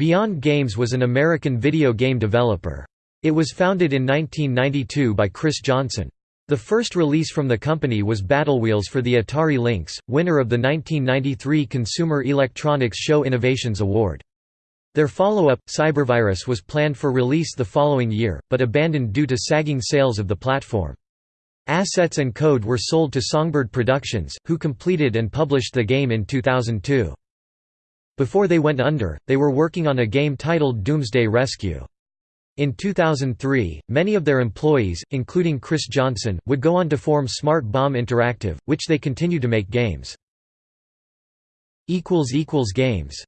Beyond Games was an American video game developer. It was founded in 1992 by Chris Johnson. The first release from the company was Battlewheels for the Atari Lynx, winner of the 1993 Consumer Electronics Show Innovations Award. Their follow-up, Cybervirus was planned for release the following year, but abandoned due to sagging sales of the platform. Assets and code were sold to Songbird Productions, who completed and published the game in 2002. Before they went under, they were working on a game titled Doomsday Rescue. In 2003, many of their employees, including Chris Johnson, would go on to form Smart Bomb Interactive, which they continue to make games. Games